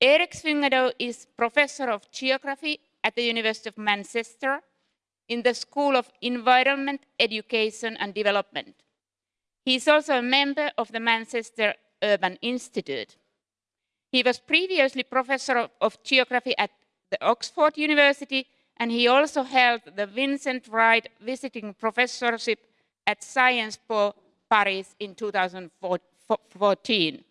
Erik Swyngedouw is Professor of Geography at the University of Manchester in the School of Environment, Education and Development. He is also a member of the Manchester Urban Institute. He was previously Professor of, of Geography at the Oxford University and he also held the Vincent Wright Visiting Professorship at Sciences Po Paris in 2014.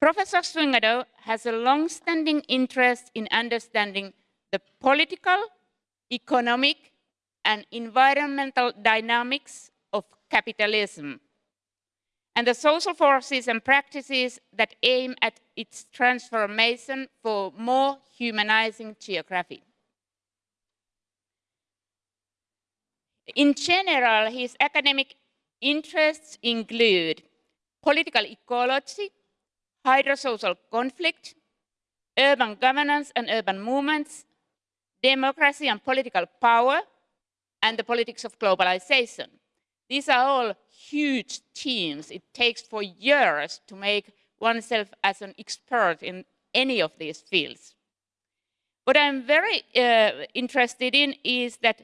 Professor Swyngedouw has a long-standing interest in understanding the political, economic, and environmental dynamics of capitalism and the social forces and practices that aim at its transformation for more humanizing geography. In general, his academic interests include political ecology, hydrosocial conflict, urban governance and urban movements, democracy and political power, and the politics of globalization. These are all huge teams. It takes for years to make oneself as an expert in any of these fields. What I'm very uh, interested in is that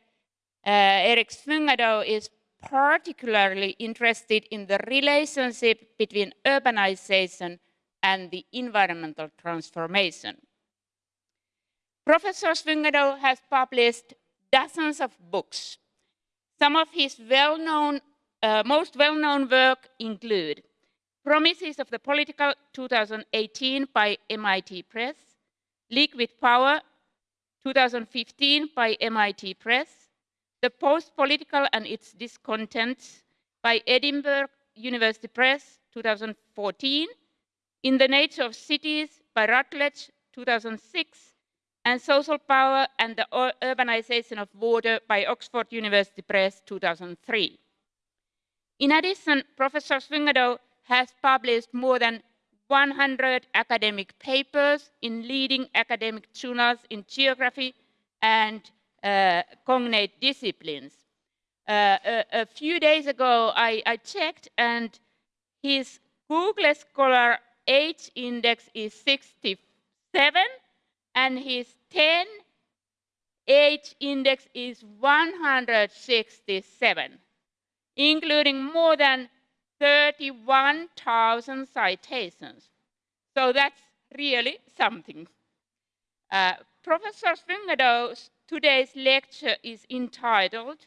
uh, Erik Swyngedouw is particularly interested in the relationship between urbanization and the environmental transformation. Professor Swyngedouw has published dozens of books. Some of his well-known, uh, most well-known work include Promises of the Political 2018 by MIT Press, Liquid Power 2015 by MIT Press, The Post-Political and Its Discontents by Edinburgh University Press 2014, in the Nature of Cities by Routledge, 2006, and Social Power and the Urbanization of Water by Oxford University Press, 2003. In addition, Professor Swyngedouw has published more than 100 academic papers in leading academic journals in geography and uh, cognate disciplines. Uh, a, a, few days ago, I, I checked, and his Google Scholar H index is 67 and his 10 H index is 167, including more than 31,000 citations. So that's really something. Uh, Professor Swyngedouw's today's lecture is entitled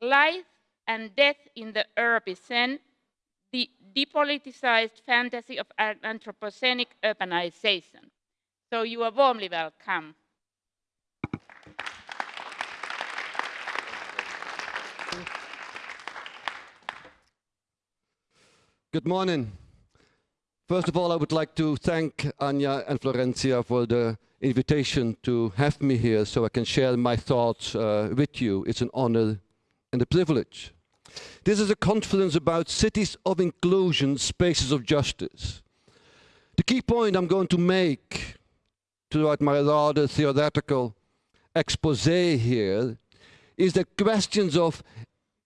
Life and Death in the Urbicene the depoliticized fantasy of Anthropocenic urbanization. So you are warmly welcome. Good morning. First of all, I would like to thank Anya and Florencia for the invitation to have me here so I can share my thoughts uh, with you. It's an honor and a privilege. This is a conference about cities of inclusion, spaces of justice. The key point I'm going to make throughout my rather theoretical expose here is that questions of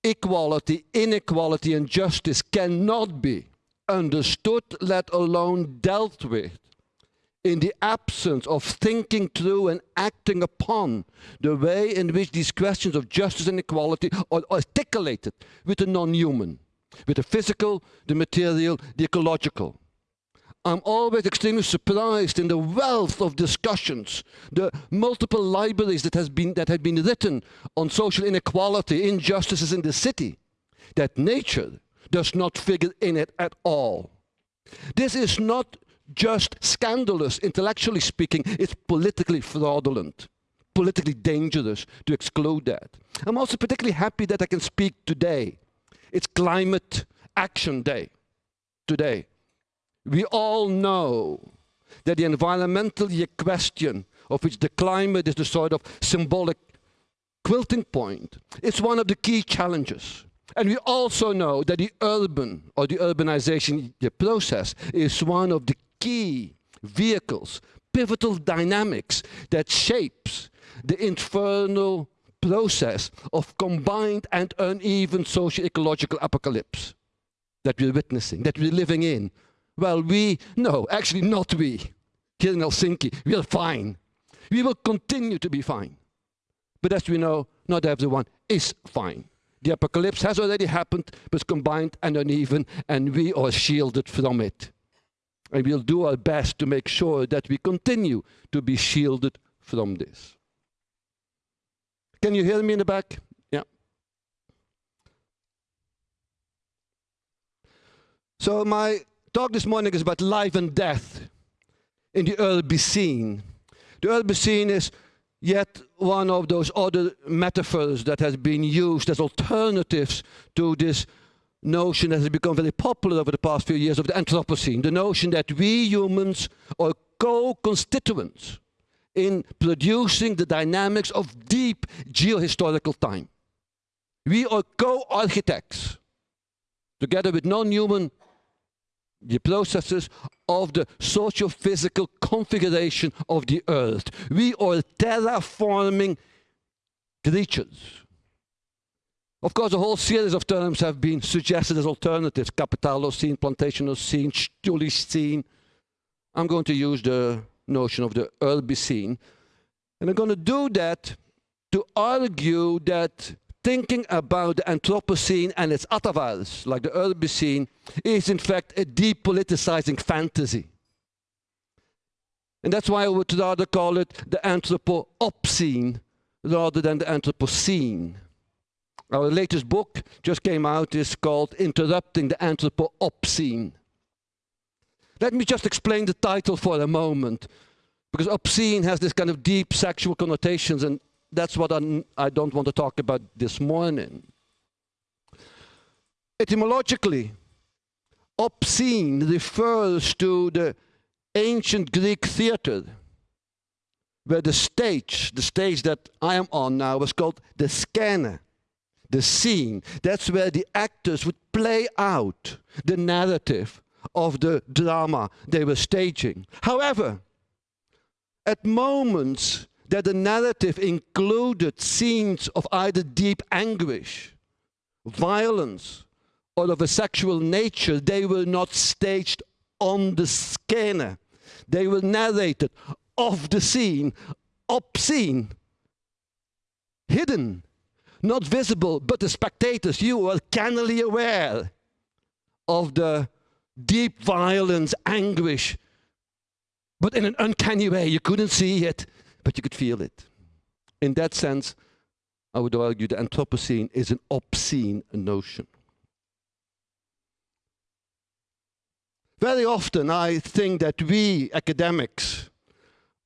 equality, inequality and justice cannot be understood, let alone dealt with in the absence of thinking through and acting upon the way in which these questions of justice and equality are articulated with the non-human, with the physical, the material, the ecological. I'm always extremely surprised in the wealth of discussions, the multiple libraries that, has been, that have been written on social inequality, injustices in the city, that nature does not figure in it at all. This is not just scandalous, intellectually speaking, it's politically fraudulent, politically dangerous to exclude that. I'm also particularly happy that I can speak today. It's Climate Action Day today. We all know that the environmental question of which the climate is the sort of symbolic quilting point, is one of the key challenges. And we also know that the urban or the urbanization process is one of the key vehicles, pivotal dynamics that shapes the infernal process of combined and uneven socio-ecological apocalypse that we're witnessing, that we're living in. Well, we, no, actually not we. here in Helsinki, we are fine. We will continue to be fine. But as we know, not everyone is fine. The apocalypse has already happened, but combined and uneven, and we are shielded from it. And we'll do our best to make sure that we continue to be shielded from this. Can you hear me in the back? Yeah. So my talk this morning is about life and death in the Urbicene. The Urbicene is yet one of those other metaphors that has been used as alternatives to this notion that has become very popular over the past few years of the Anthropocene, the notion that we humans are co-constituents in producing the dynamics of deep geohistorical time. We are co-architects, together with non-human the processes of the socio-physical configuration of the earth. We are terraforming creatures. Of course, a whole series of terms have been suggested as alternatives. Capitalocene, Plantationocene, Chthulucene. I'm going to use the notion of the Urbicene. And I'm going to do that to argue that thinking about the Anthropocene and its atavals, like the Urbicene, is in fact a depoliticizing fantasy. And that's why I would rather call it the Anthropo-obscene rather than the Anthropocene. Our latest book just came out is called Interrupting the Anthropo-obscene. Let me just explain the title for a moment, because obscene has this kind of deep sexual connotations, and that's what I'm, I do not want to talk about this morning. Etymologically, obscene refers to the ancient Greek theater, where the stage, the stage that I am on now, was called the scena, the scene. That's where the actors would play out the narrative of the drama they were staging. However, at moments that the narrative included scenes of either deep anguish, violence, or of a sexual nature, they were not staged on the scene. They were narrated off the scene, obscene, hidden, not visible, but the spectators, you were cannily aware of the deep violence, anguish, but in an uncanny way. You couldn't see it, but you could feel it. In that sense, I would argue the Anthropocene is an obscene notion. Very often I think that we academics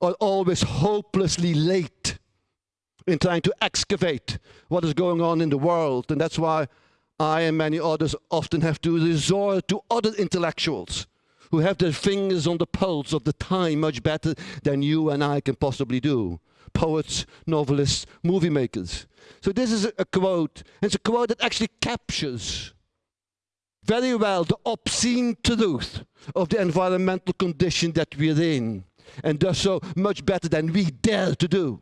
are always hopelessly late in trying to excavate what is going on in the world. And that's why I and many others often have to resort to other intellectuals who have their fingers on the pulse of the time much better than you and I can possibly do. Poets, novelists, movie makers. So this is a quote, and it's a quote that actually captures very well the obscene truth of the environmental condition that we're in, and does so much better than we dare to do.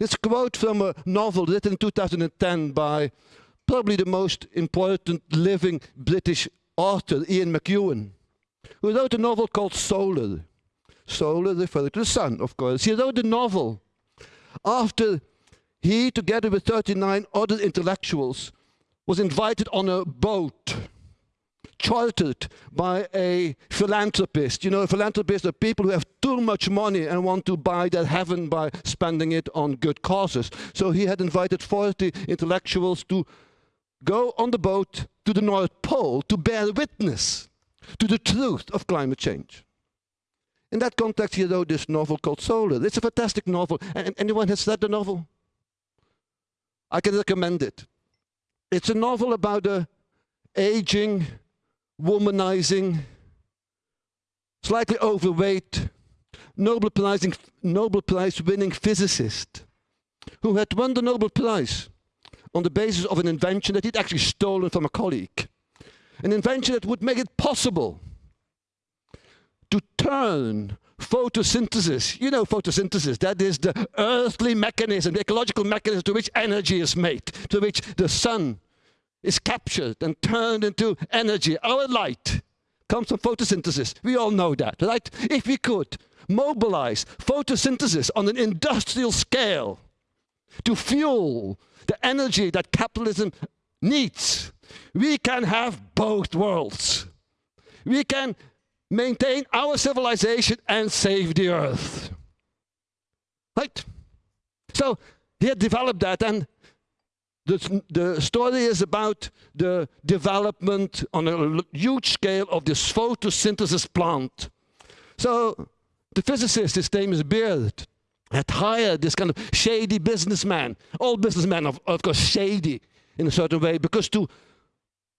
It's a quote from a novel written in 2010 by probably the most important living British author, Ian McEwan who wrote a novel called Solar. Solar referring to the sun, of course. He wrote the novel after he, together with 39 other intellectuals, was invited on a boat chartered by a philanthropist. You know, philanthropists are people who have too much money and want to buy their heaven by spending it on good causes. So he had invited 40 intellectuals to go on the boat to the North Pole to bear witness to the truth of climate change. In that context, he wrote this novel called Solar. It's a fantastic novel. And anyone has read the novel? I can recommend it. It's a novel about a aging, womanizing, slightly overweight, Nobel Prize, Nobel Prize winning physicist who had won the Nobel Prize on the basis of an invention that he'd actually stolen from a colleague. An invention that would make it possible to turn photosynthesis, you know photosynthesis, that is the earthly mechanism, the ecological mechanism to which energy is made, to which the sun is captured and turned into energy, our light, comes from photosynthesis. We all know that, right? If we could mobilize photosynthesis on an industrial scale to fuel the energy that capitalism needs, we can have both worlds. We can maintain our civilization and save the earth. Right? So he had developed that and the, the story is about the development on a huge scale of this photosynthesis plant. So the physicist, his name is Beard, had hired this kind of shady businessman. All businessmen, of, of course, shady in a certain way, because to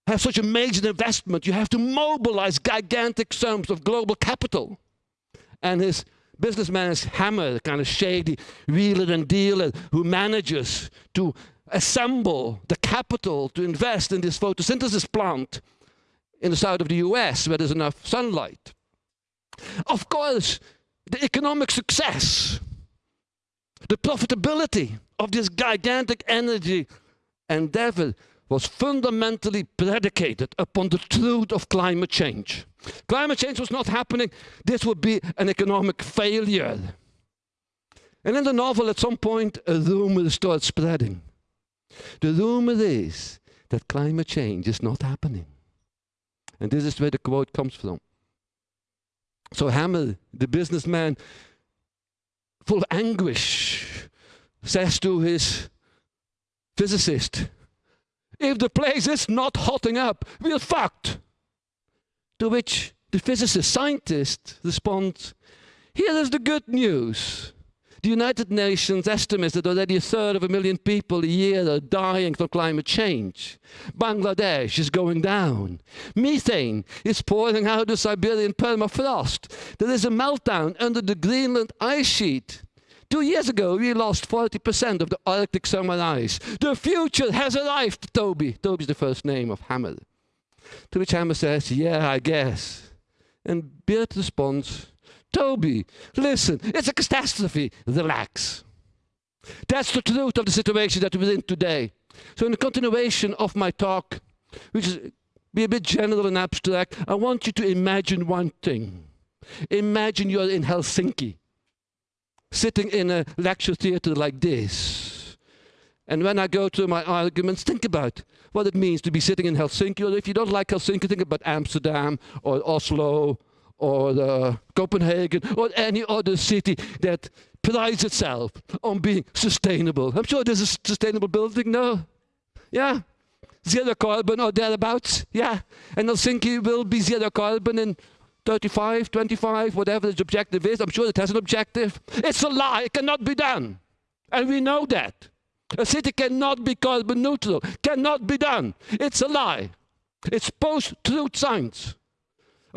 have such a major investment, you have to mobilize gigantic sums of global capital. And his businessman is Hammer, the kind of shady wheeler and dealer who manages to assemble the capital to invest in this photosynthesis plant in the south of the US where there's enough sunlight. Of course, the economic success, the profitability of this gigantic energy endeavor was fundamentally predicated upon the truth of climate change. Climate change was not happening, this would be an economic failure. And in the novel, at some point, a rumor starts spreading. The rumor is that climate change is not happening. And this is where the quote comes from. So Hammer, the businessman, full of anguish, says to his physicist, if the place is not hotting up, we're fucked. To which the physicist scientist responds, here is the good news. The United Nations estimates that already a third of a million people a year are dying from climate change. Bangladesh is going down. Methane is pouring out of Siberian permafrost. There is a meltdown under the Greenland ice sheet. Two years ago, we lost 40% of the Arctic summer ice. The future has arrived, Toby. Toby's the first name of Hammer. To which Hammer says, yeah, I guess. And Beard responds, Toby, listen, it's a catastrophe. Relax. That's the truth of the situation that we're in today. So in the continuation of my talk, which is be a bit general and abstract, I want you to imagine one thing. Imagine you're in Helsinki, sitting in a lecture theater like this. And when I go through my arguments, think about what it means to be sitting in Helsinki, or if you don't like Helsinki, think about Amsterdam or Oslo or uh, Copenhagen or any other city that prides itself on being sustainable. I'm sure there's a sustainable building, no? Yeah? Zero carbon or thereabouts, yeah? And Helsinki will be zero carbon in 35, 25, whatever its objective is. I'm sure it has an objective. It's a lie, it cannot be done. And we know that. A city cannot be carbon neutral, cannot be done. It's a lie. It's post-truth science.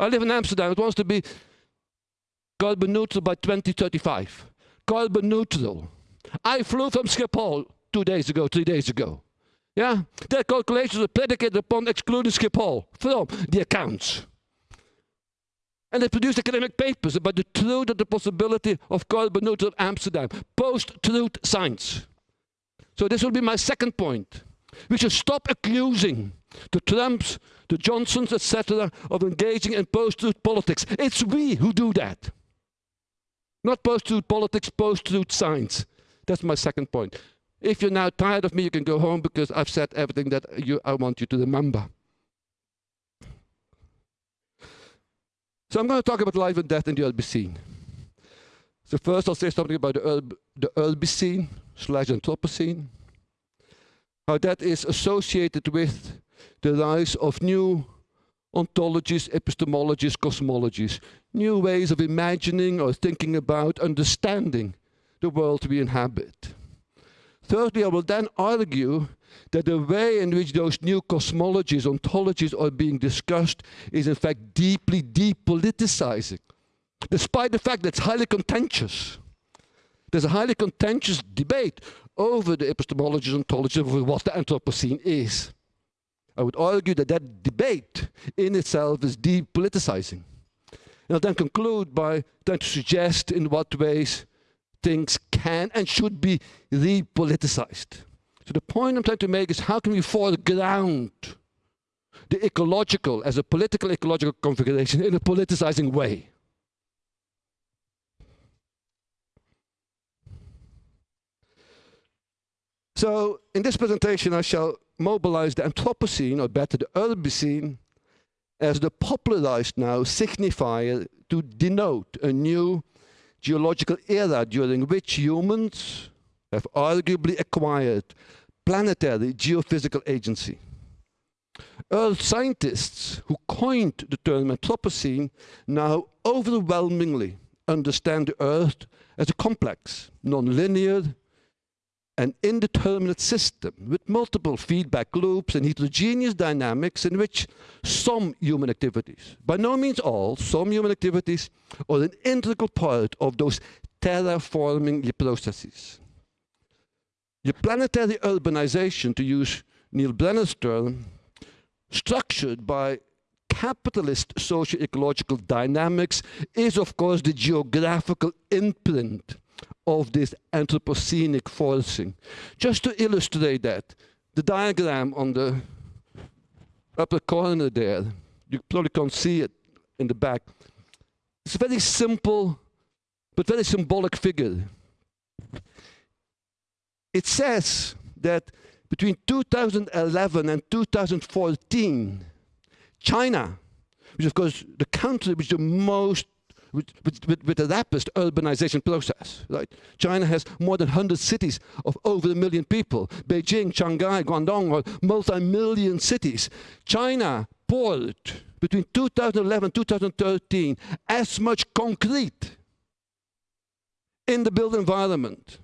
I live in Amsterdam. It wants to be carbon neutral by 2035. Carbon neutral. I flew from Schiphol two days ago, three days ago. Yeah? Their calculations are predicated upon excluding Schiphol from the accounts. And they produced academic papers about the truth of the possibility of carbon neutral Amsterdam. Post-truth science. So this will be my second point. We should stop accusing the Trumps, the Johnsons, etc., of engaging in post-truth politics. It's we who do that. Not post-truth politics, post-truth science. That's my second point. If you're now tired of me, you can go home because I've said everything that you, I want you to remember. So I'm going to talk about life and death in the Urbicene. So first I'll say something about the, Ur the Urbicene slash Anthropocene how that is associated with the rise of new ontologies, epistemologies, cosmologies, new ways of imagining or thinking about, understanding the world we inhabit. Thirdly, I will then argue that the way in which those new cosmologies, ontologies are being discussed is in fact deeply depoliticizing, despite the fact that it's highly contentious. There's a highly contentious debate over the epistemology and ontology of what the Anthropocene is. I would argue that that debate in itself is depoliticizing. And I'll then conclude by trying to suggest in what ways things can and should be repoliticized. So the point I'm trying to make is how can we foreground the ecological as a political ecological configuration in a politicizing way. So in this presentation, I shall mobilize the Anthropocene, or better, the Urbicene, as the popularized now signifier to denote a new geological era during which humans have arguably acquired planetary geophysical agency. Earth scientists who coined the term Anthropocene now overwhelmingly understand the Earth as a complex, non-linear, an indeterminate system with multiple feedback loops and heterogeneous dynamics in which some human activities, by no means all, some human activities are an integral part of those terraforming processes. The planetary urbanization, to use Neil Brenner's term, structured by capitalist socio-ecological dynamics is of course the geographical imprint of this anthropocenic forcing. Just to illustrate that, the diagram on the upper corner there, you probably can't see it in the back. It's a very simple, but very symbolic figure. It says that between 2011 and 2014, China, which of course the country which the most with, with, with, the rapid urbanization process. Right? China has more than 100 cities of over a million people. Beijing, Shanghai, Guangdong are multi-million cities. China poured between 2011 and 2013 as much concrete in the built environment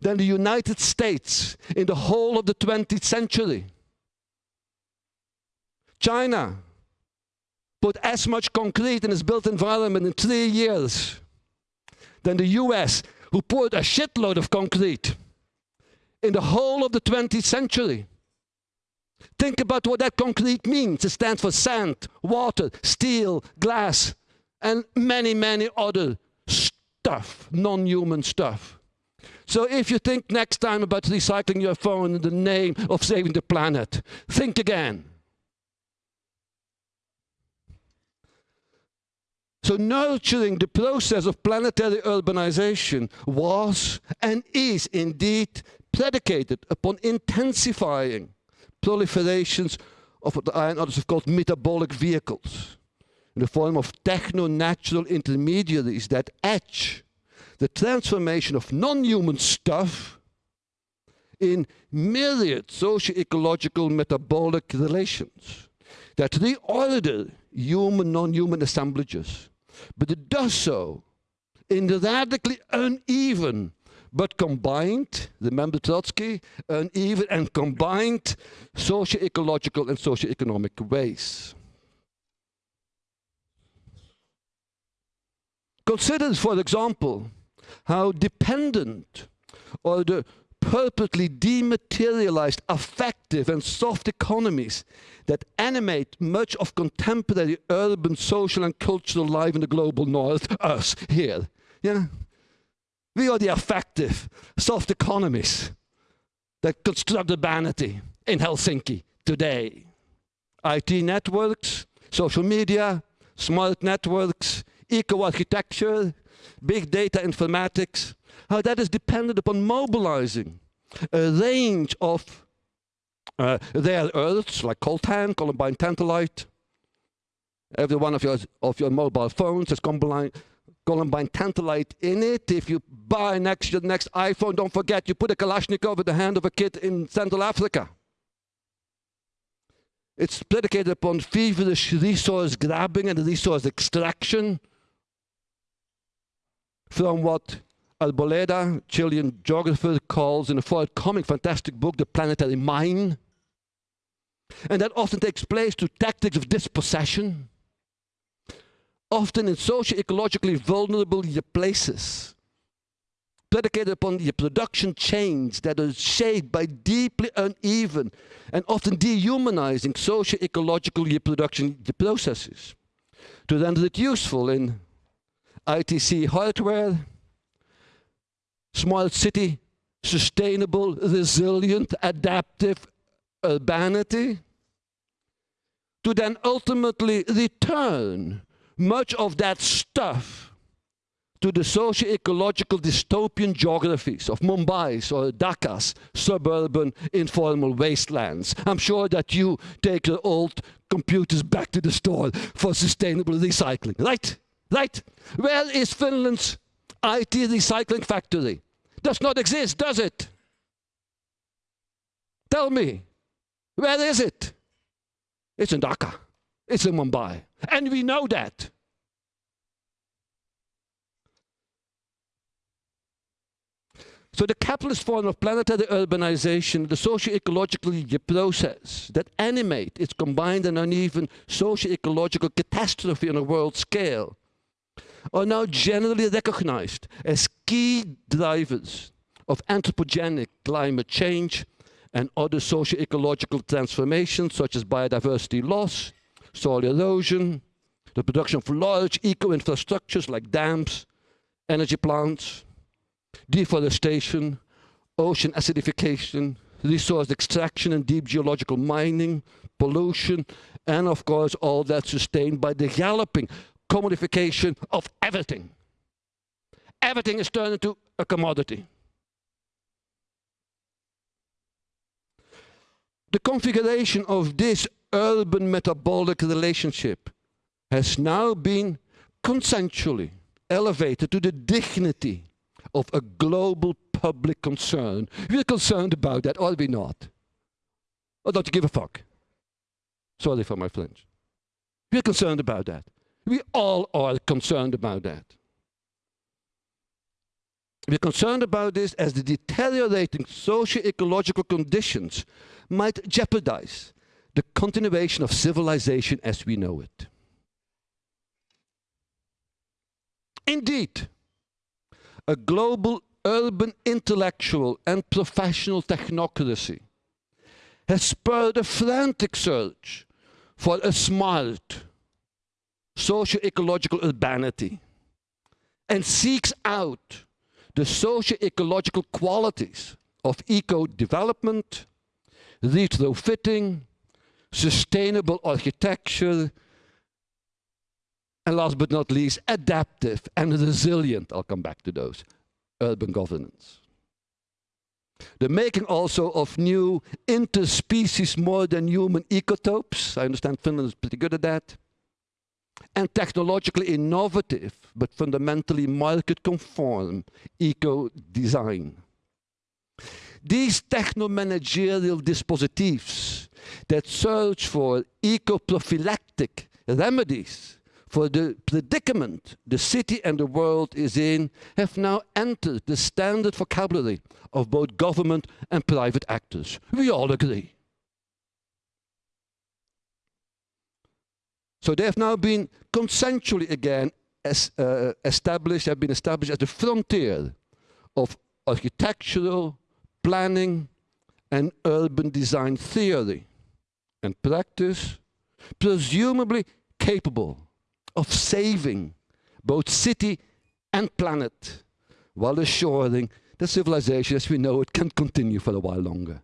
than the United States in the whole of the 20th century. China put as much concrete in its built environment in three years than the US, who poured a shitload of concrete in the whole of the 20th century. Think about what that concrete means. It stands for sand, water, steel, glass, and many, many other stuff, non-human stuff. So if you think next time about recycling your phone in the name of saving the planet, think again. So nurturing the process of planetary urbanization was and is indeed predicated upon intensifying proliferations of what I and others have called metabolic vehicles in the form of techno-natural intermediaries that etch the transformation of non-human stuff in myriad socio-ecological metabolic relations that reorder human, non-human assemblages but it does so in the radically uneven but combined, remember Trotsky, uneven and combined socio-ecological and socio-economic ways. Consider, for example, how dependent or the purposely dematerialized affective and soft economies that animate much of contemporary urban social and cultural life in the global north, us here. Yeah? We are the affective, soft economies that construct urbanity in Helsinki today. IT networks, social media, smart networks, eco-architecture, big data informatics, how that is dependent upon mobilizing a range of uh, earths like coltan, columbite tantalite. Every one of your, of your mobile phones has columbite, columbite tantalite in it. If you buy next your next iPhone, don't forget you put a Kalashnikov in the hand of a kid in Central Africa. It's predicated upon feverish resource grabbing and resource extraction from what Arboleda, Chilean geographer, calls in a forthcoming fantastic book, The Planetary Mine. And that often takes place through tactics of dispossession, often in socio-ecologically vulnerable places, predicated upon the production chains that are shaped by deeply uneven and often dehumanizing socio-ecological reproduction processes to render it useful in ITC hardware, smart city, sustainable, resilient, adaptive urbanity, to then ultimately return much of that stuff to the socio-ecological dystopian geographies of Mumbai's or Dhaka's suburban informal wastelands. I'm sure that you take your old computers back to the store for sustainable recycling, right? Right? Where is Finland's IT recycling factory? Does not exist, does it? Tell me, where is it? It's in Dhaka. It's in Mumbai. And we know that. So the capitalist form of planetary urbanization, the socio-ecological process that animate its combined and uneven socio-ecological catastrophe on a world scale, are now generally recognized as key drivers of anthropogenic climate change and other socio-ecological transformations such as biodiversity loss, soil erosion, the production of large eco-infrastructures like dams, energy plants, deforestation, ocean acidification, resource extraction and deep geological mining, pollution, and of course all that sustained by the galloping commodification of everything. Everything is turned into a commodity. The configuration of this urban metabolic relationship has now been consensually elevated to the dignity of a global public concern. We're concerned about that, are we not? Or don't you give a fuck? Sorry for my flinch. We're concerned about that. We all are concerned about that. We're concerned about this as the deteriorating socio-ecological conditions might jeopardize the continuation of civilization as we know it. Indeed, a global urban intellectual and professional technocracy has spurred a frantic search for a smart socio-ecological urbanity and seeks out the socio-ecological qualities of eco-development, retrofitting, sustainable architecture, and last but not least, adaptive and resilient, I'll come back to those, urban governance. The making also of new interspecies more than human ecotopes. I understand Finland is pretty good at that. And technologically innovative, but fundamentally market conform eco design. These techno-managerial dispositives that search for eco-prophylactic remedies for the predicament the city and the world is in have now entered the standard vocabulary of both government and private actors. We all agree. So they have now been consensually again as, uh, established, have been established as the frontier of architectural, planning, and urban design theory and practice, presumably capable of saving both city and planet while assuring that civilization as we know it can continue for a while longer.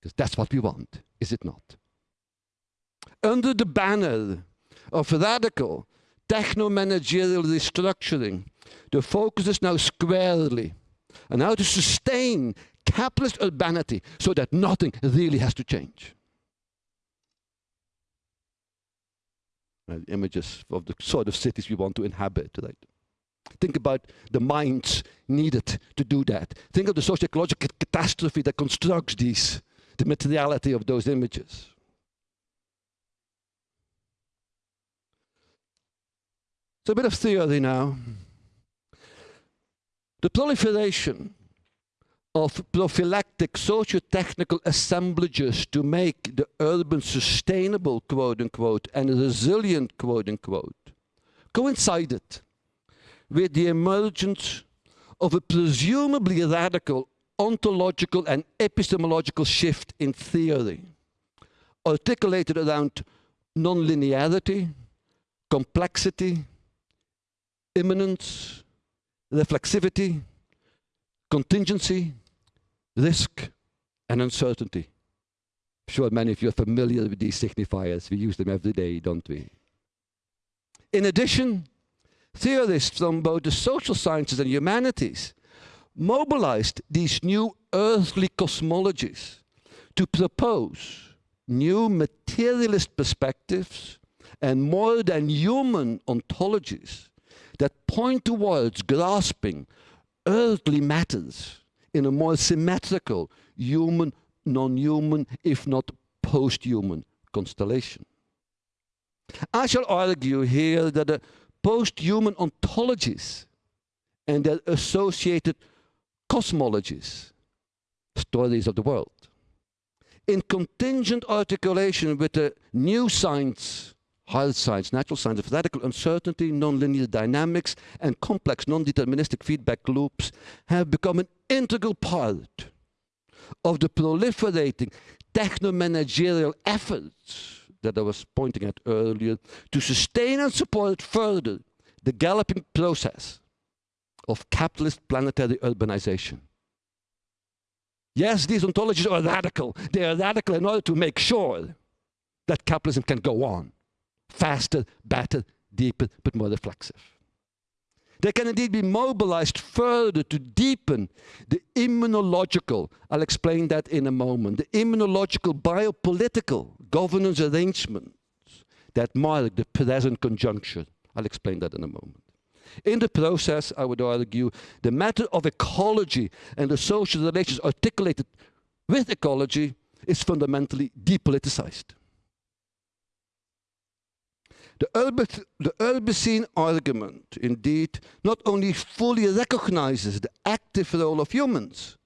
Because that's what we want, is it not? Under the banner of radical techno-managerial restructuring, the focus is now squarely on how to sustain capitalist urbanity so that nothing really has to change. images of the sort of cities we want to inhabit, right? Think about the minds needed to do that. Think of the socio-ecological catastrophe that constructs these, the materiality of those images. So a bit of theory now. The proliferation of prophylactic socio-technical assemblages to make the urban sustainable, quote unquote, and resilient, quote unquote, coincided with the emergence of a presumably radical ontological and epistemological shift in theory, articulated around nonlinearity, complexity, immanence, reflexivity, contingency, risk and uncertainty. sure many of you are familiar with these signifiers. We use them every day, don't we? In addition, theorists from both the social sciences and humanities mobilized these new earthly cosmologies to propose new materialist perspectives and more than human ontologies that point towards grasping earthly matters in a more symmetrical human, non-human, if not post-human constellation. I shall argue here that the post-human ontologies and their associated cosmologies, stories of the world, in contingent articulation with the new science, hard science, natural science of radical uncertainty, nonlinear dynamics, and complex non-deterministic feedback loops have become an integral part of the proliferating techno-managerial efforts that I was pointing at earlier to sustain and support further the galloping process of capitalist planetary urbanization. Yes, these ontologies are radical. They are radical in order to make sure that capitalism can go on faster, better, deeper, but more reflexive. They can indeed be mobilized further to deepen the immunological, I'll explain that in a moment, the immunological biopolitical governance arrangements that mark the present conjuncture. I'll explain that in a moment. In the process, I would argue, the matter of ecology and the social relations articulated with ecology is fundamentally depoliticized. The, Urbis, the Urbicene argument, indeed, not only fully recognizes the active role of humans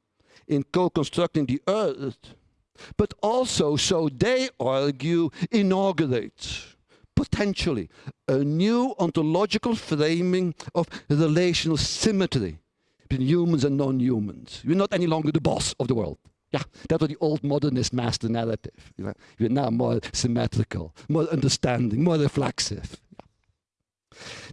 in co-constructing the earth, but also, so they argue, inaugurates potentially a new ontological framing of relational symmetry between humans and non-humans. We're not any longer the boss of the world. Yeah, that was the old modernist master narrative. You know, we're now more symmetrical, more understanding, more reflexive.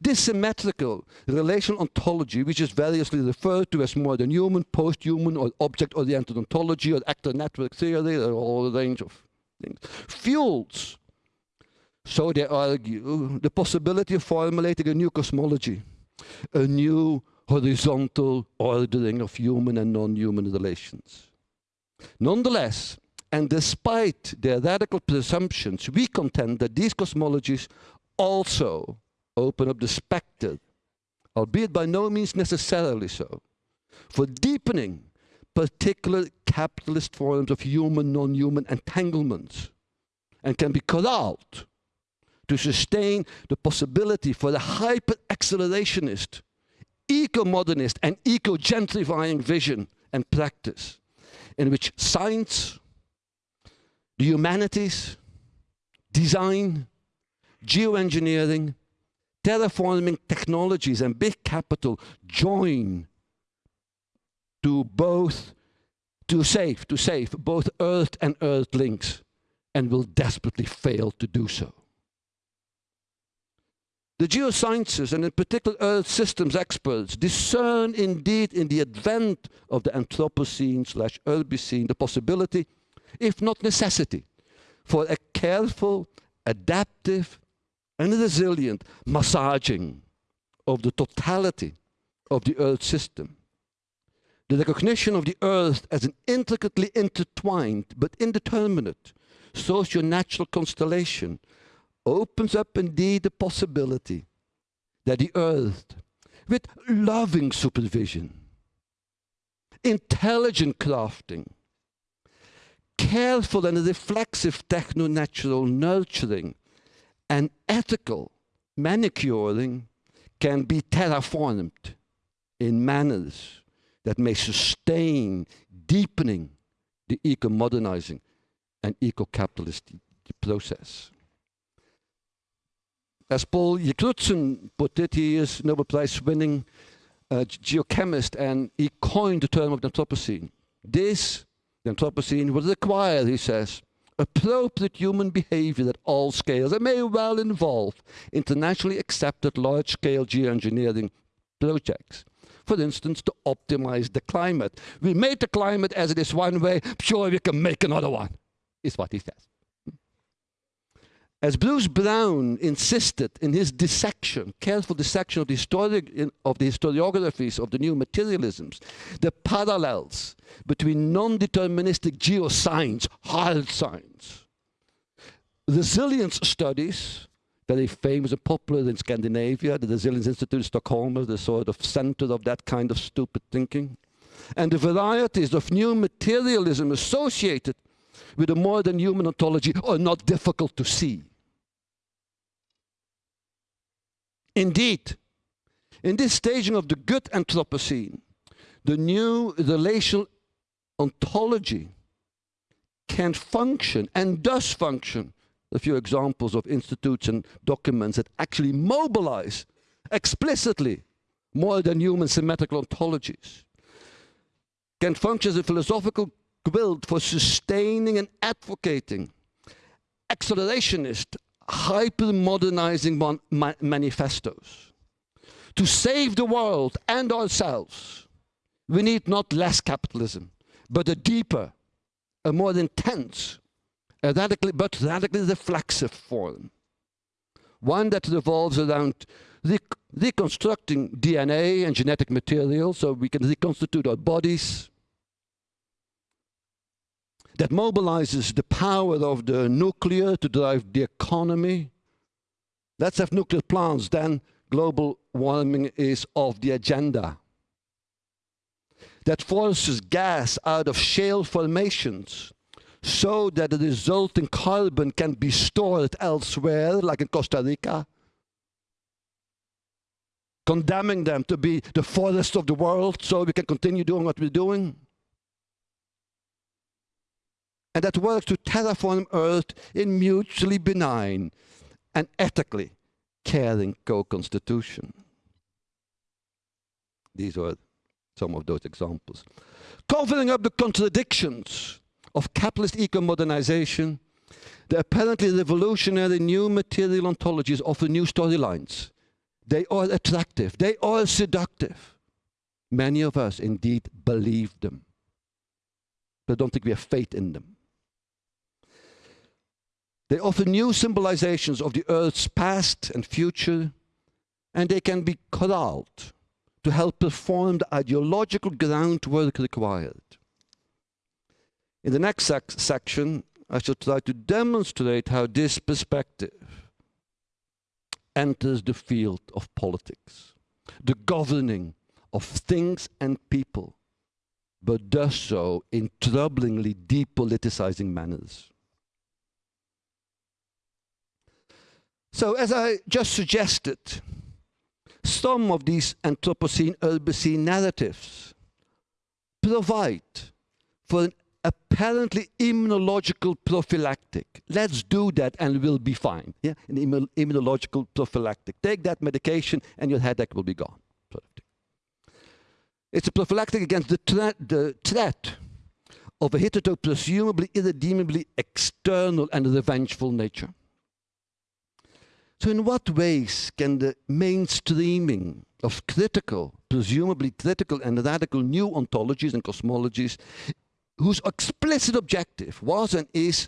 This symmetrical relational ontology, which is variously referred to as more than human, post-human, or object-oriented ontology, or actor network theory, or all a range of things, fuels, so they argue, the possibility of formulating a new cosmology, a new horizontal ordering of human and non-human relations. Nonetheless, and despite their radical presumptions, we contend that these cosmologies also open up the spectre, albeit by no means necessarily so, for deepening particular capitalist forms of human, non-human entanglements, and can be corralled to sustain the possibility for the hyper-accelerationist, eco-modernist and eco-gentrifying vision and practice in which science, the humanities, design, geoengineering, terraforming technologies and big capital join to both to save to save both earth and earthlings and will desperately fail to do so the geosciences, and in particular Earth systems experts, discern indeed in the advent of the Anthropocene slash Urbicene the possibility, if not necessity, for a careful, adaptive, and resilient massaging of the totality of the Earth system. The recognition of the Earth as an intricately intertwined but indeterminate socio-natural constellation opens up indeed the possibility that the earth, with loving supervision, intelligent crafting, careful and reflexive techno-natural nurturing, and ethical manicuring can be terraformed in manners that may sustain deepening the eco-modernizing and eco-capitalist process. As Paul Crutzen put it, he is Nobel Prize winning uh, geochemist and he coined the term of the Anthropocene. This, the Anthropocene, will require, he says, appropriate human behavior at all scales and may well involve internationally accepted large-scale geoengineering projects. For instance, to optimize the climate. We made the climate as it is one way, sure we can make another one. is what he says. As Bruce Braun insisted in his dissection, careful dissection of the, of the historiographies of the new materialisms, the parallels between non-deterministic geoscience, hard science, resilience studies, very famous and popular in Scandinavia, the Resilience Institute in Stockholm is the sort of center of that kind of stupid thinking, and the varieties of new materialism associated with a modern human ontology are not difficult to see. Indeed, in this staging of the good Anthropocene, the new relational ontology can function and does function. A few examples of institutes and documents that actually mobilize explicitly more than human symmetrical ontologies can function as a philosophical quilt for sustaining and advocating accelerationist, hyper-modernizing ma manifestos. To save the world and ourselves, we need not less capitalism, but a deeper, a more intense, a radically, but radically reflexive form. One that revolves around reconstructing DNA and genetic material so we can reconstitute our bodies, that mobilizes the power of the nuclear to drive the economy. Let's have nuclear plants, then global warming is off the agenda. That forces gas out of shale formations so that the resulting carbon can be stored elsewhere, like in Costa Rica, condemning them to be the forest of the world so we can continue doing what we're doing and that works to terraform Earth in mutually benign and ethically caring co-constitution. These are some of those examples. Covering up the contradictions of capitalist eco-modernization, the apparently revolutionary new material ontologies offer new storylines. They are attractive, they are seductive. Many of us indeed believe them, but don't think we have faith in them. They offer new symbolizations of the Earth's past and future, and they can be corralled to help perform the ideological groundwork required. In the next sec section, I shall try to demonstrate how this perspective enters the field of politics, the governing of things and people, but does so in troublingly depoliticizing manners. So as I just suggested, some of these Anthropocene Urbicene narratives provide for an apparently immunological prophylactic. Let's do that and we'll be fine. Yeah, an immunological prophylactic. Take that medication and your headache will be gone. It's a prophylactic against the, threat, the threat of a hitherto presumably irredeemably external and revengeful nature. So in what ways can the mainstreaming of critical, presumably critical and radical new ontologies and cosmologies, whose explicit objective was and is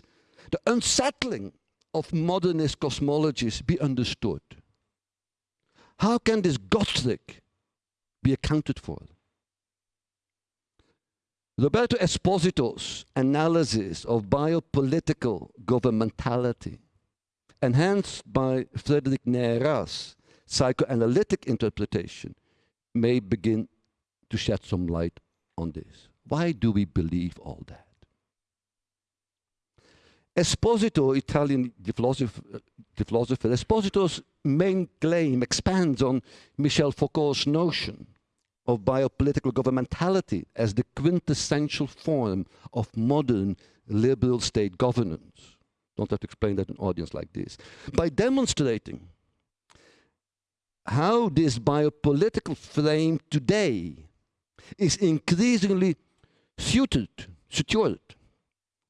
the unsettling of modernist cosmologies be understood? How can this Gothic be accounted for? Roberto Esposito's analysis of biopolitical governmentality enhanced by Frédéric Neyrat's psychoanalytic interpretation, may begin to shed some light on this. Why do we believe all that? Esposito, Italian the philosopher, the philosopher, Esposito's main claim expands on Michel Foucault's notion of biopolitical governmentality as the quintessential form of modern liberal state governance. Don't have to explain that to an audience like this. By demonstrating how this biopolitical frame today is increasingly suited, secured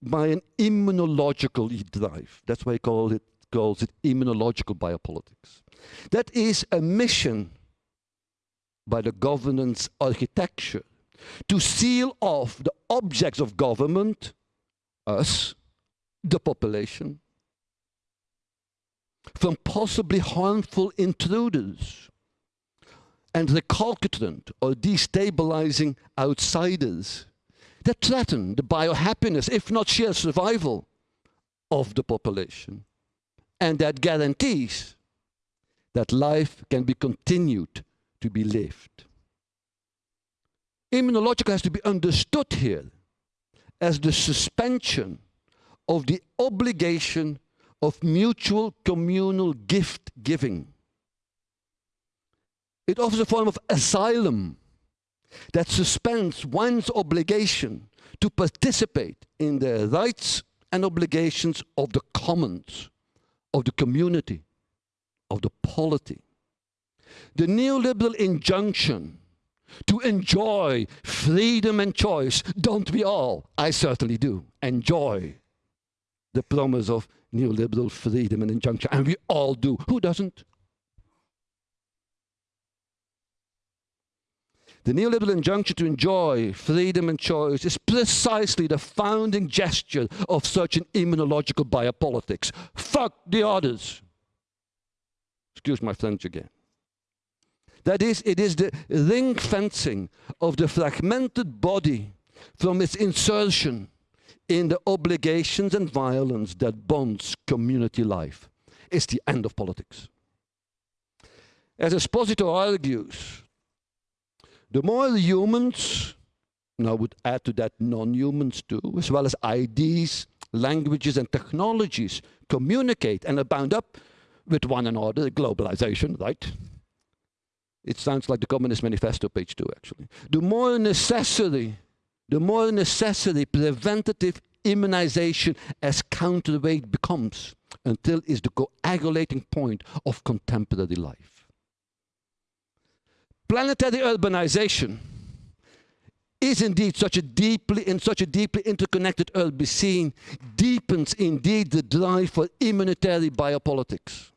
by an immunological drive. That's why he call it, calls it immunological biopolitics. That is a mission by the governance architecture to seal off the objects of government, us, the population from possibly harmful intruders and recalcitrant or destabilizing outsiders that threaten the biohappiness, if not sheer survival, of the population. And that guarantees that life can be continued to be lived. Immunological has to be understood here as the suspension of the obligation of mutual communal gift giving. It offers a form of asylum that suspends one's obligation to participate in the rights and obligations of the commons, of the community, of the polity. The neoliberal injunction to enjoy freedom and choice, don't we all? I certainly do. Enjoy the promise of neoliberal freedom and injunction, and we all do. Who doesn't? The neoliberal injunction to enjoy freedom and choice is precisely the founding gesture of such an immunological biopolitics. Fuck the others. Excuse my French again. That is, it is the ring fencing of the fragmented body from its insertion in the obligations and violence that bonds community life. It's the end of politics. As Esposito argues, the more humans, and I would add to that non-humans too, as well as ideas, languages and technologies communicate and are bound up with one another, globalization, right? It sounds like the Communist Manifesto, page two, actually. The more necessary, the more necessary preventative immunization as counterweight becomes until is the coagulating point of contemporary life planetary urbanization is indeed such a deeply in such a deeply interconnected Urbicene deepens indeed the drive for immunitary biopolitics.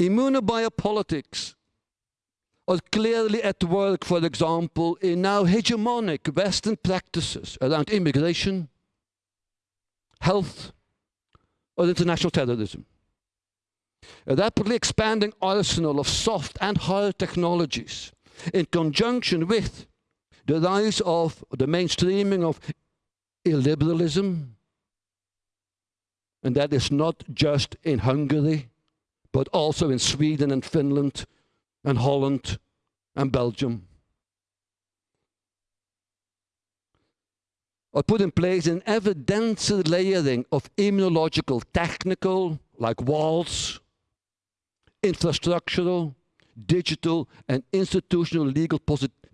Immunobiopolitics are clearly at work, for example, in now hegemonic Western practices around immigration, health, or international terrorism. A rapidly expanding arsenal of soft and hard technologies in conjunction with the rise of the mainstreaming of illiberalism, and that is not just in Hungary, but also in Sweden and Finland and Holland and Belgium. Or put in place an ever denser layering of immunological, technical, like walls, infrastructural, digital, and institutional legal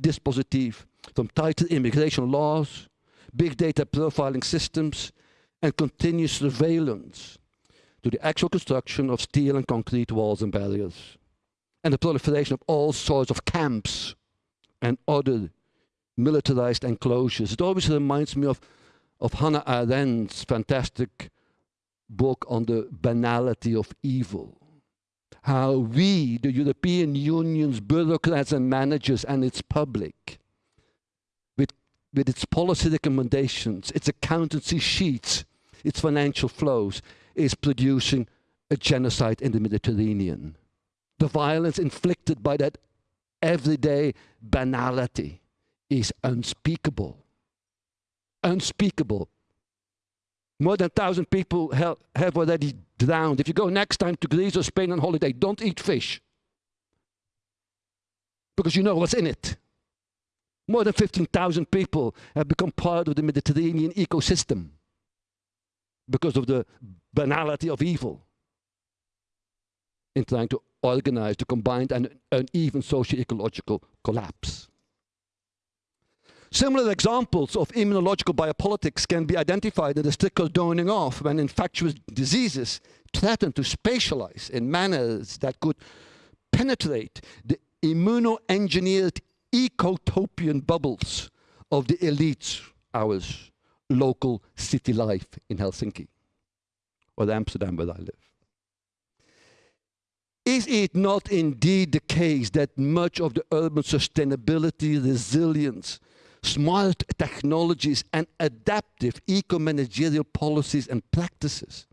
dispositif, from tighter immigration laws, big data profiling systems, and continuous surveillance to the actual construction of steel and concrete walls and barriers, and the proliferation of all sorts of camps and other militarized enclosures. It always reminds me of, of Hannah Arendt's fantastic book on the banality of evil how we, the European Union's bureaucrats and managers and its public, with, with its policy recommendations, its accountancy sheets, its financial flows, is producing a genocide in the Mediterranean. The violence inflicted by that everyday banality is unspeakable. Unspeakable. More than 1,000 people have, have already drowned. If you go next time to Greece or Spain on holiday, don't eat fish. Because you know what's in it. More than 15,000 people have become part of the Mediterranean ecosystem because of the banality of evil in trying to organize the combined and uneven socio-ecological collapse. Similar examples of immunological biopolitics can be identified in the strict cordoning off when infectious diseases threaten to spatialize in manners that could penetrate the immuno-engineered ecotopian bubbles of the elites, ours, local city life in Helsinki or Amsterdam where I live. Is it not indeed the case that much of the urban sustainability, resilience, smart technologies and adaptive eco-managerial policies and practices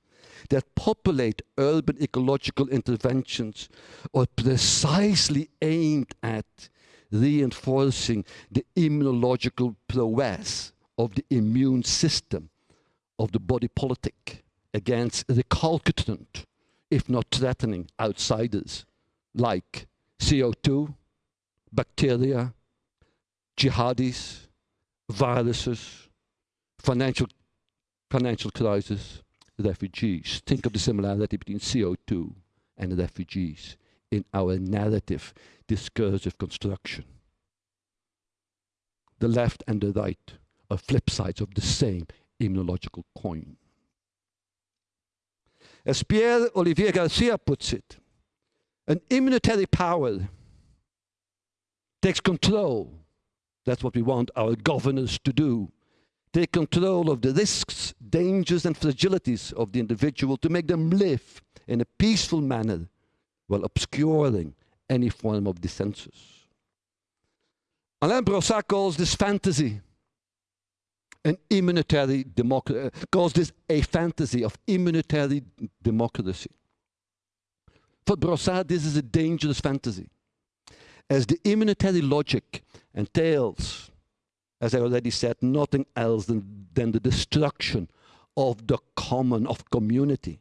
that populate urban ecological interventions are precisely aimed at reinforcing the immunological prowess of the immune system of the body politic against recalcitrant, if not threatening, outsiders like CO2, bacteria, jihadis, viruses, financial, financial crisis, refugees. Think of the similarity between CO2 and refugees in our narrative discursive construction. The left and the right are flip sides of the same immunological coin. As Pierre Olivier Garcia puts it, an immunitary power takes control. That's what we want our governors to do. Take control of the risks, dangers, and fragilities of the individual to make them live in a peaceful manner while obscuring any form of dissensus. Alain Brossat calls this fantasy an immunitary democracy, uh, calls this a fantasy of immunitary democracy. For Brossat, this is a dangerous fantasy, as the immunitary logic entails, as I already said, nothing else than, than the destruction of the common, of community,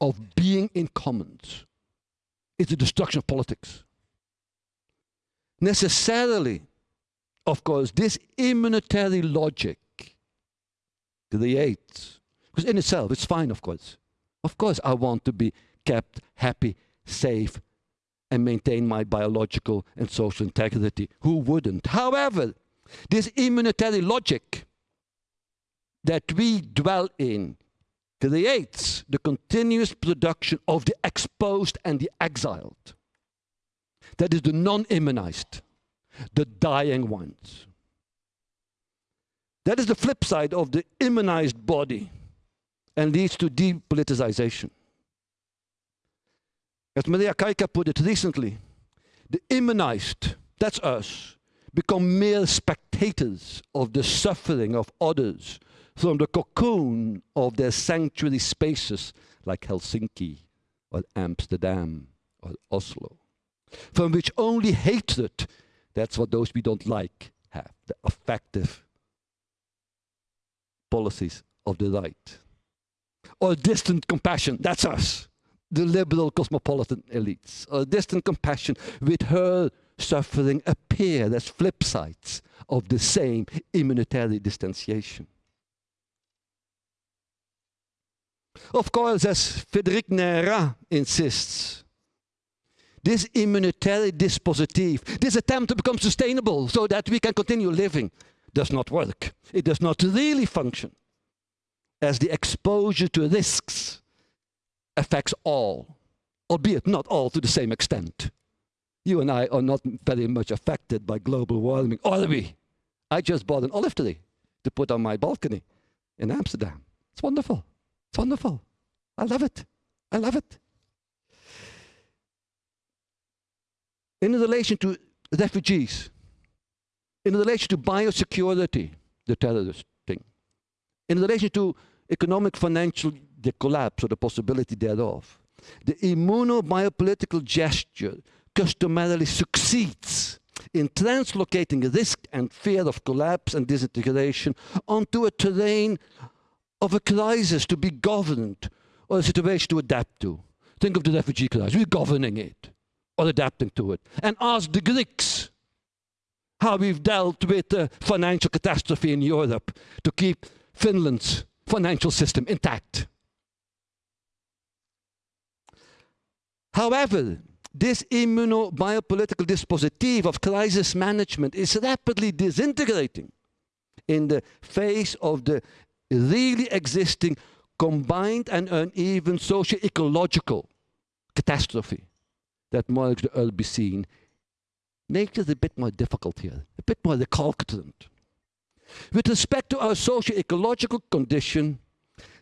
of being in commons. It's the destruction of politics. Necessarily, of course, this immunitary logic creates, because in itself, it's fine, of course. Of course, I want to be kept happy, safe, and maintain my biological and social integrity. Who wouldn't? However, this immunitary logic that we dwell in creates the continuous production of the exposed and the exiled. That is the non immunized, the dying ones. That is the flip side of the immunized body and leads to depoliticization. As Maria Kaika put it recently, the immunized, that's us, become mere spectators of the suffering of others from the cocoon of their sanctuary spaces like Helsinki or Amsterdam or Oslo, from which only hatred, that's what those we don't like, have, the effective policies of the right. Or distant compassion, that's us, the liberal cosmopolitan elites. Or distant compassion with her suffering appear as flip sides of the same immunitary distanciation. Of course, as Frédéric Neyrat insists, this immunitary dispositif, this attempt to become sustainable so that we can continue living, does not work. It does not really function as the exposure to risks affects all, albeit not all to the same extent. You and I are not very much affected by global warming, are we? I just bought an olive tree to put on my balcony in Amsterdam. It's wonderful. It's wonderful. I love it. I love it. In relation to refugees, in relation to biosecurity, the terrorist thing, in relation to economic financial the collapse or the possibility thereof, the immunobiopolitical gesture customarily succeeds in translocating risk and fear of collapse and disintegration onto a terrain of a crisis to be governed or a situation to adapt to. Think of the refugee crisis. We're governing it or adapting to it. And ask the Greeks how we've dealt with the financial catastrophe in Europe to keep Finland's financial system intact. However, this immunobiopolitical dispositif of crisis management is rapidly disintegrating in the face of the really existing combined and uneven socio-ecological catastrophe that marks the Urbicene makes it a bit more difficult here, a bit more recalcitrant. With respect to our socio-ecological condition,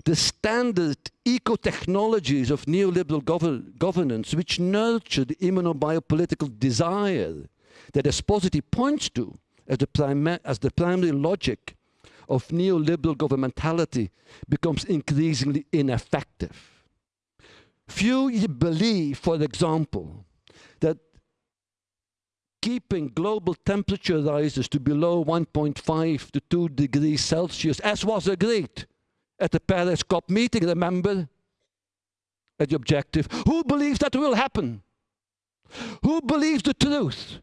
the standard eco-technologies of neoliberal gov governance, which nurture the immunobiopolitical desire that Esposito points to, as the, as the primary logic of neoliberal governmentality becomes increasingly ineffective. Few believe, for example, that keeping global temperature rises to below 1.5 to 2 degrees Celsius, as was agreed at the Paris COP meeting, remember? At the objective. Who believes that will happen? Who believes the truth?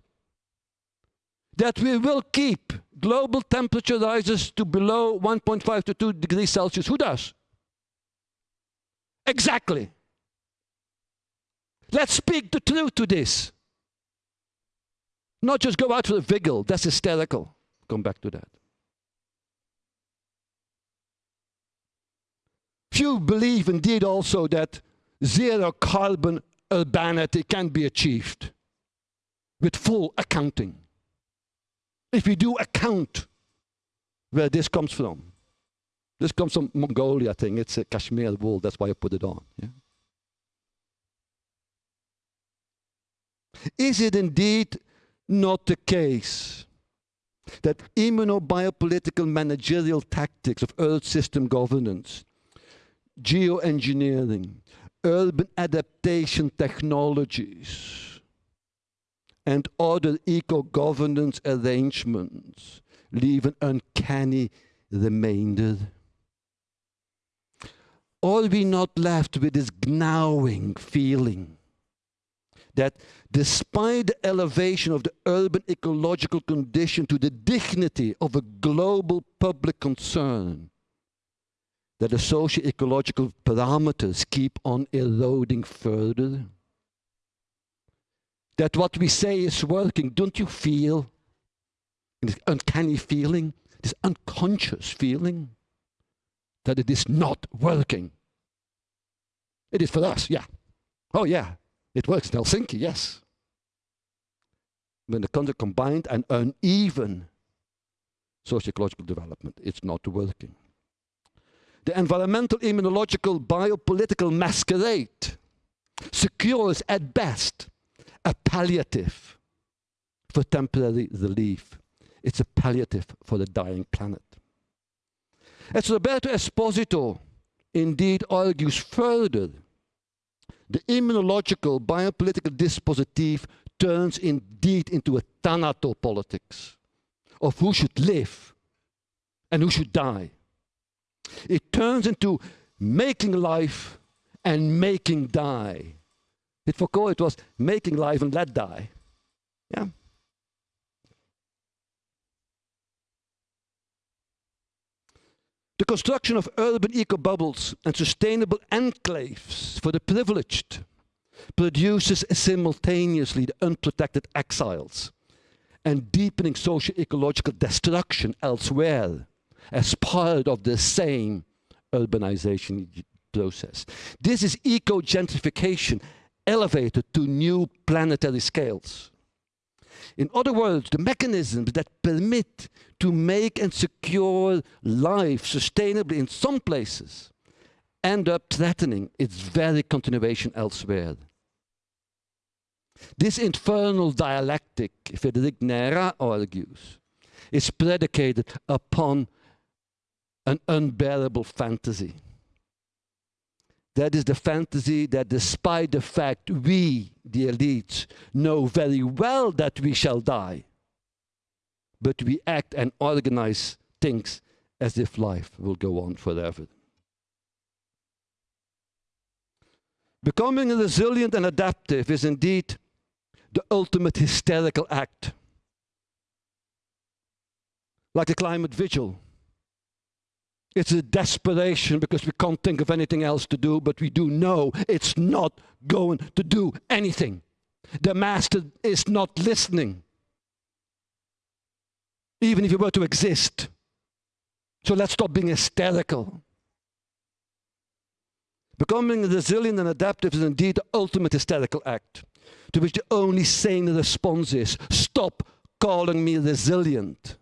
That we will keep global temperature rises to below 1.5 to 2 degrees Celsius. Who does? Exactly. Let's speak the truth to this. Not just go out for a wiggle. That's hysterical. Come back to that. Few believe indeed also that zero carbon urbanity can be achieved with full accounting. If we do account where this comes from, this comes from Mongolia, I think. It's a cashmere wool, that's why I put it on. Yeah? Is it indeed not the case that immunobiopolitical managerial tactics of Earth system governance, geoengineering, urban adaptation technologies, and other eco-governance arrangements leave an uncanny remainder? Are we not left with this gnawing feeling that despite the elevation of the urban ecological condition to the dignity of a global public concern, that the socio-ecological parameters keep on eroding further? That what we say is working, don't you feel this uncanny feeling, this unconscious feeling that it is not working? It is for us, yeah. Oh yeah, it works in Helsinki, yes. When the country combined and uneven socio-ecological development, it's not working. The environmental, immunological, biopolitical masquerade secures at best a palliative for temporary relief. It's a palliative for the dying planet. As Roberto Esposito indeed argues further, the immunological biopolitical dispositif turns indeed into a thanatopolitics of who should live and who should die. It turns into making life and making die. With Foucault, it was making life and let die. Yeah. The construction of urban eco-bubbles and sustainable enclaves for the privileged produces simultaneously the unprotected exiles and deepening socio-ecological destruction elsewhere as part of the same urbanization process. This is eco-gentrification elevated to new planetary scales. In other words, the mechanisms that permit to make and secure life sustainably in some places end up threatening its very continuation elsewhere. This infernal dialectic, Frédéric Neyrat argues, is predicated upon an unbearable fantasy. That is the fantasy that despite the fact we, the elites, know very well that we shall die, but we act and organize things as if life will go on forever. Becoming resilient and adaptive is indeed the ultimate hysterical act. Like a climate vigil. It's a desperation because we can't think of anything else to do, but we do know it's not going to do anything. The master is not listening, even if he were to exist. So let's stop being hysterical. Becoming resilient and adaptive is indeed the ultimate hysterical act, to which the only sane response is stop calling me resilient.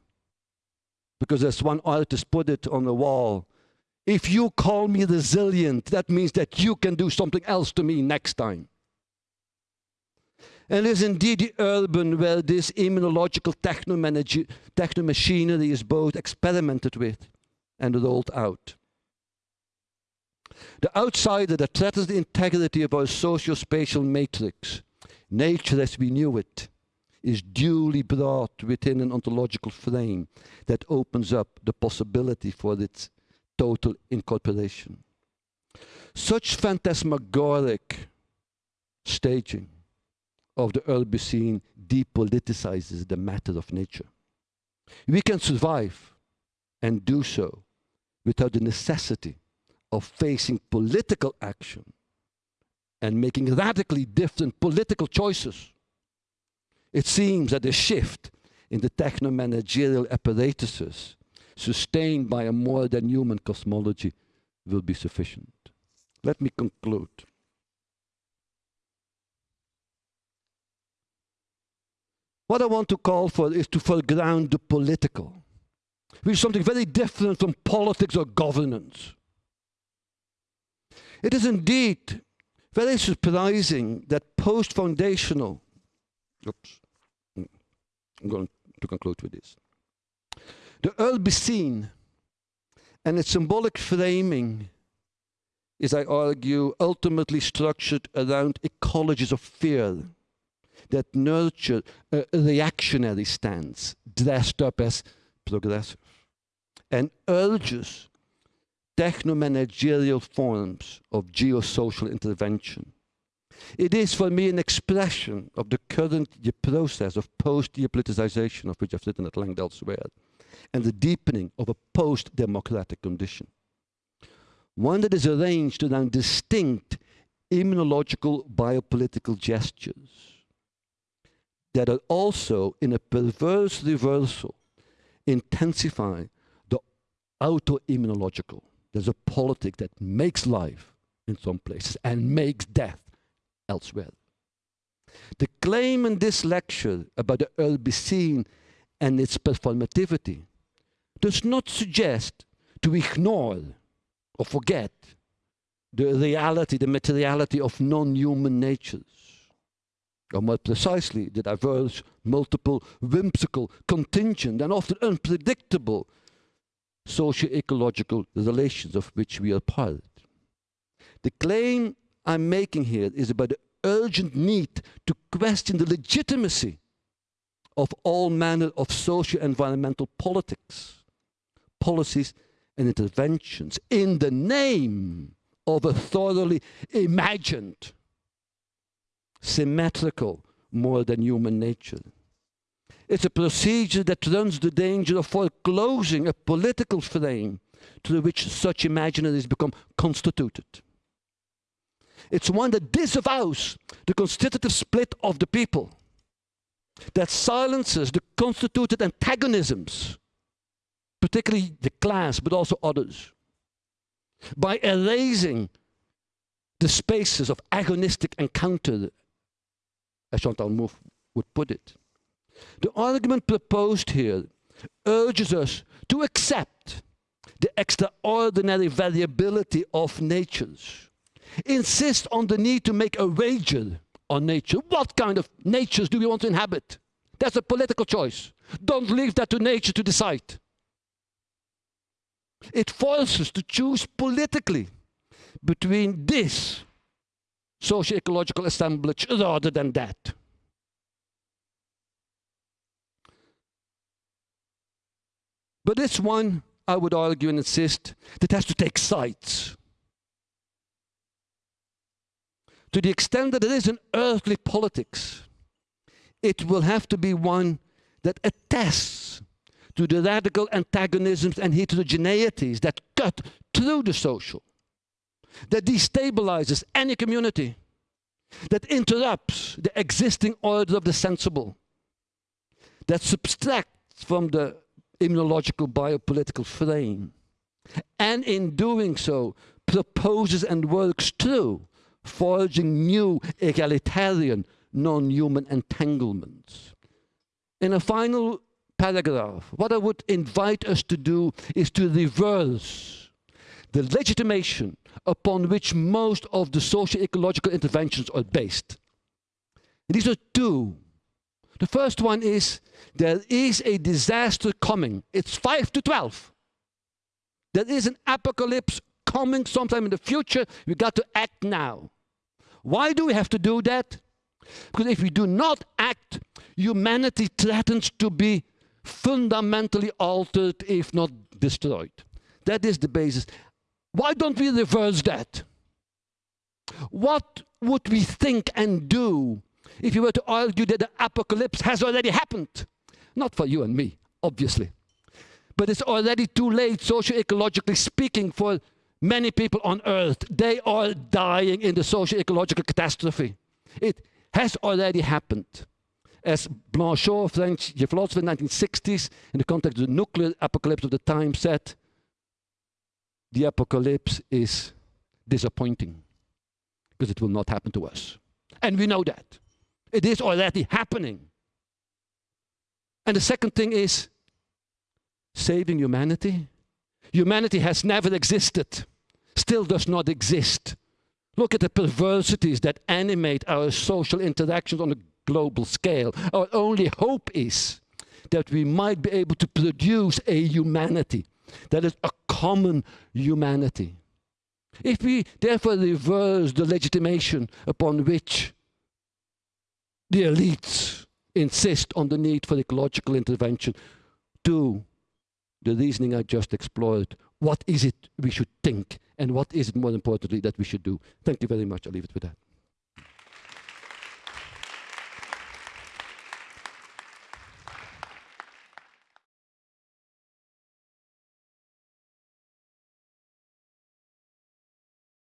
Because as one artist put it on the wall, if you call me resilient, that means that you can do something else to me next time. And it is indeed the urban where this immunological techno-machinery is both experimented with and rolled out. The outsider that threatens the integrity of our socio-spatial matrix, nature as we knew it, is duly brought within an ontological frame that opens up the possibility for its total incorporation. Such phantasmagoric staging of the Urbicene depoliticizes the matter of nature. We can survive and do so without the necessity of facing political action and making radically different political choices. It seems that a shift in the techno-managerial apparatuses sustained by a more than human cosmology will be sufficient. Let me conclude. What I want to call for is to foreground the political, which is something very different from politics or governance. It is indeed very surprising that post-foundational, oops, mm. I'm going to conclude with this. The Urbicene and its symbolic framing is, I argue, ultimately structured around ecologies of fear that nurture a reactionary stance dressed up as progressive and urges techno-managerial forms of geosocial intervention. It is for me an expression of the current process of post-depoliticization of which I've written at length elsewhere and the deepening of a post-democratic condition. One that is arranged around distinct immunological biopolitical gestures that are also in a perverse reversal intensify the autoimmunological. There's a politic that makes life in some places and makes death elsewhere. The claim in this lecture about the Urbicene and its performativity does not suggest to ignore or forget the reality, the materiality of non-human natures or more precisely, the diverse, multiple, whimsical, contingent, and often unpredictable socio-ecological relations of which we are part. The claim I'm making here is about the urgent need to question the legitimacy of all manner of social environmental politics, policies, and interventions in the name of a thoroughly imagined symmetrical more than human nature. It's a procedure that runs the danger of foreclosing a political frame through which such imaginaries become constituted. It's one that disavows the constitutive split of the people, that silences the constituted antagonisms, particularly the class, but also others, by erasing the spaces of agonistic encounter as Chantal Mouffe would put it. The argument proposed here urges us to accept the extraordinary variability of natures, insist on the need to make a wager on nature. What kind of natures do we want to inhabit? That's a political choice. Don't leave that to nature to decide. It forces us to choose politically between this socio-ecological assemblage rather than that. But this one, I would argue and insist, that has to take sides. To the extent that it is an earthly politics, it will have to be one that attests to the radical antagonisms and heterogeneities that cut through the social that destabilizes any community, that interrupts the existing order of the sensible, that subtracts from the immunological biopolitical frame, and in doing so proposes and works through forging new egalitarian non-human entanglements. In a final paragraph, what I would invite us to do is to reverse the legitimation upon which most of the socio-ecological interventions are based. These are two. The first one is there is a disaster coming. It's 5 to 12. There is an apocalypse coming sometime in the future. We got to act now. Why do we have to do that? Because if we do not act, humanity threatens to be fundamentally altered, if not destroyed. That is the basis. Why don't we reverse that? What would we think and do if you were to argue that the apocalypse has already happened? Not for you and me, obviously. But it's already too late, socio-ecologically speaking, for many people on earth. They are dying in the socio-ecological catastrophe. It has already happened. As Blanchot, French philosopher in the 1960s, in the context of the nuclear apocalypse of the time, said, the apocalypse is disappointing because it will not happen to us. And we know that. It is already happening. And the second thing is saving humanity. Humanity has never existed, still does not exist. Look at the perversities that animate our social interactions on a global scale. Our only hope is that we might be able to produce a humanity that is a common humanity. If we therefore reverse the legitimation upon which the elites insist on the need for ecological intervention to the reasoning I just explored, what is it we should think and what is it more importantly that we should do? Thank you very much. I'll leave it with that.